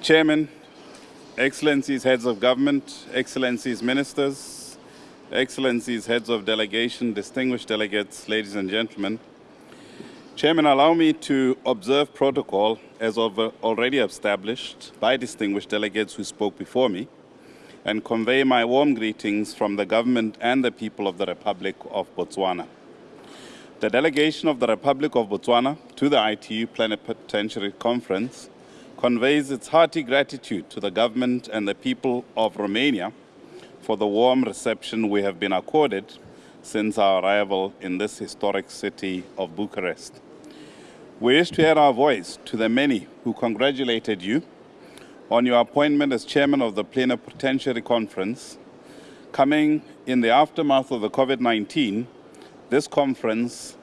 Chairman, Excellencies, Heads of Government, Excellencies, Ministers, Excellencies, Heads of Delegation, distinguished delegates, ladies and gentlemen. Chairman, allow me to observe protocol as uh, already established by distinguished delegates who spoke before me and convey my warm greetings from the government and the people of the Republic of Botswana. The delegation of the Republic of Botswana to the ITU Plenipotentiary Conference conveys its hearty gratitude to the government and the people of Romania for the warm reception we have been accorded since our arrival in this historic city of Bucharest. We wish to add our voice to the many who congratulated you on your appointment as chairman of the Plenipotentiary Conference. Coming in the aftermath of the COVID-19, this conference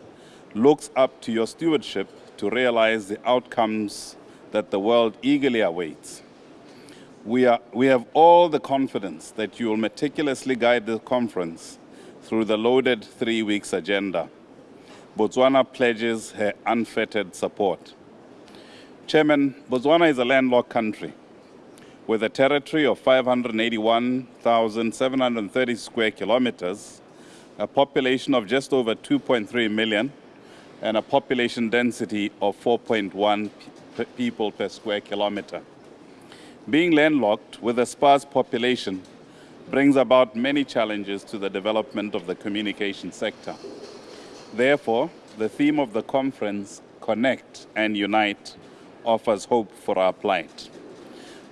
looks up to your stewardship to realize the outcomes that the world eagerly awaits. We, are, we have all the confidence that you will meticulously guide the conference through the loaded three weeks agenda. Botswana pledges her unfettered support. Chairman, Botswana is a landlocked country with a territory of 581,730 square kilometers, a population of just over 2.3 million, and a population density of 4.1 people per square kilometer. Being landlocked with a sparse population brings about many challenges to the development of the communication sector. Therefore, the theme of the conference, Connect and Unite, offers hope for our plight.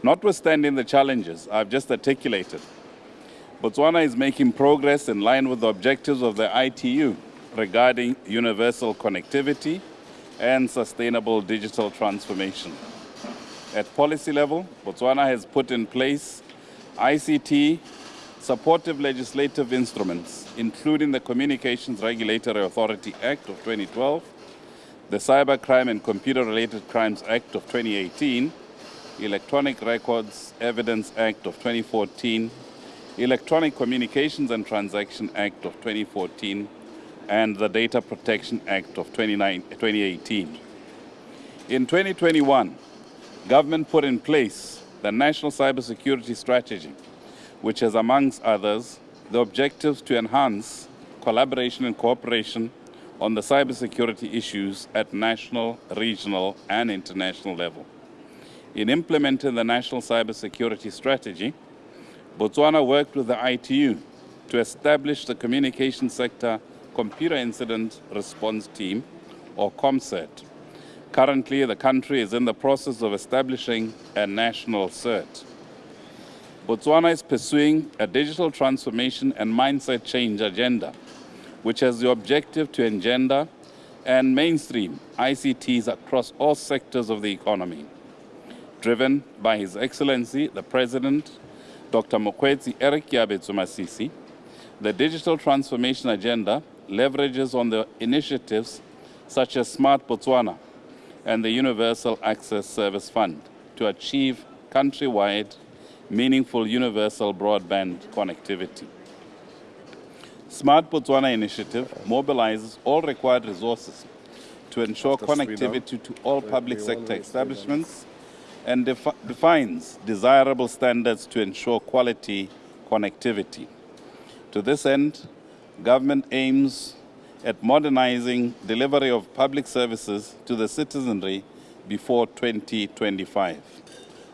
Notwithstanding the challenges I've just articulated, Botswana is making progress in line with the objectives of the ITU regarding universal connectivity and sustainable digital transformation. At policy level, Botswana has put in place ICT supportive legislative instruments, including the Communications Regulatory Authority Act of 2012, the Cybercrime and Computer-Related Crimes Act of 2018, Electronic Records Evidence Act of 2014, Electronic Communications and Transaction Act of 2014, and the Data Protection Act of 2018. In 2021, government put in place the National Cybersecurity Strategy, which has, amongst others, the objectives to enhance collaboration and cooperation on the cybersecurity issues at national, regional, and international level. In implementing the National Cybersecurity Strategy, Botswana worked with the ITU to establish the communication sector Computer Incident Response Team, or COMCERT. Currently, the country is in the process of establishing a national CERT. Botswana is pursuing a digital transformation and mindset change agenda, which has the objective to engender and mainstream ICTs across all sectors of the economy. Driven by His Excellency, the President, Dr. Mokgweetsi Eric Keabetswe Masisi, the digital transformation agenda leverages on the initiatives such as Smart Botswana and the Universal Access Service Fund to achieve countrywide meaningful universal broadband connectivity. Smart Botswana initiative mobilizes all required resources to ensure connectivity to all public sector establishments and defi defines desirable standards to ensure quality connectivity. To this end, government aims at modernizing delivery of public services to the citizenry before 2025.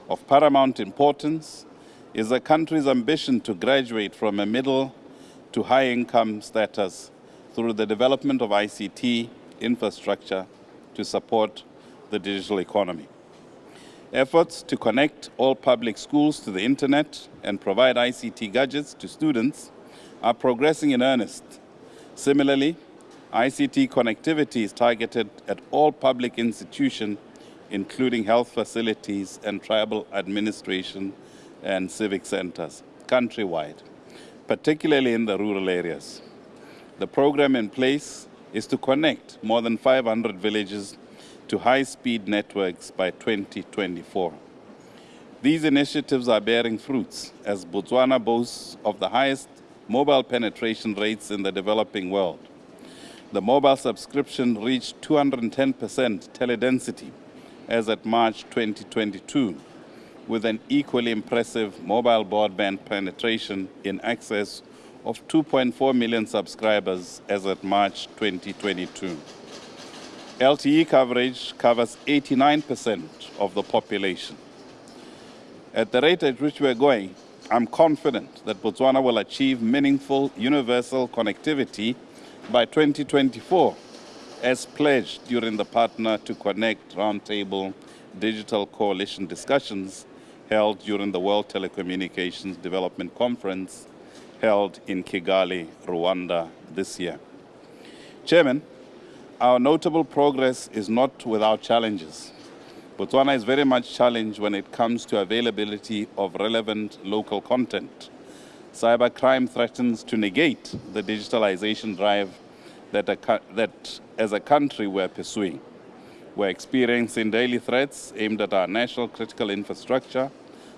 Of paramount importance is the country's ambition to graduate from a middle to high income status through the development of ICT infrastructure to support the digital economy. Efforts to connect all public schools to the internet and provide ICT gadgets to students are progressing in earnest. Similarly, ICT connectivity is targeted at all public institutions, including health facilities and tribal administration and civic centers countrywide, particularly in the rural areas. The program in place is to connect more than 500 villages to high-speed networks by 2024. These initiatives are bearing fruits as Botswana boasts of the highest mobile penetration rates in the developing world. The mobile subscription reached 210% teledensity as at March 2022, with an equally impressive mobile broadband penetration in excess of 2.4 million subscribers as at March 2022. LTE coverage covers 89% of the population. At the rate at which we're going, I'm confident that Botswana will achieve meaningful universal connectivity by 2024, as pledged during the Partner to Connect Roundtable Digital Coalition discussions held during the World Telecommunications Development Conference held in Kigali, Rwanda this year. Chairman, our notable progress is not without challenges. Botswana is very much challenged when it comes to availability of relevant local content. Cybercrime threatens to negate the digitalization drive that, a, that as a country we're pursuing. We're experiencing daily threats aimed at our national critical infrastructure,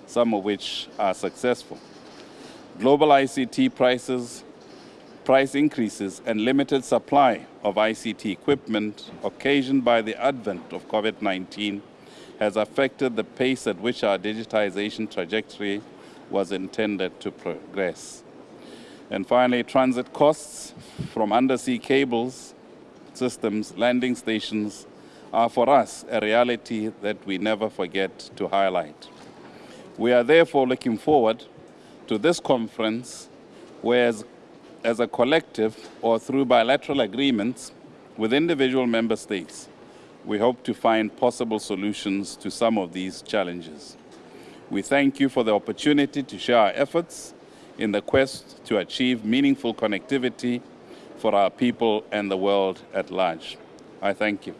some of which are successful. Global ICT prices, price increases, and limited supply of ICT equipment occasioned by the advent of COVID-19 has affected the pace at which our digitization trajectory was intended to progress. And finally, transit costs from undersea cables, systems, landing stations are for us a reality that we never forget to highlight. We are therefore looking forward to this conference where as, as a collective or through bilateral agreements with individual member states, we hope to find possible solutions to some of these challenges. We thank you for the opportunity to share our efforts in the quest to achieve meaningful connectivity for our people and the world at large. I thank you.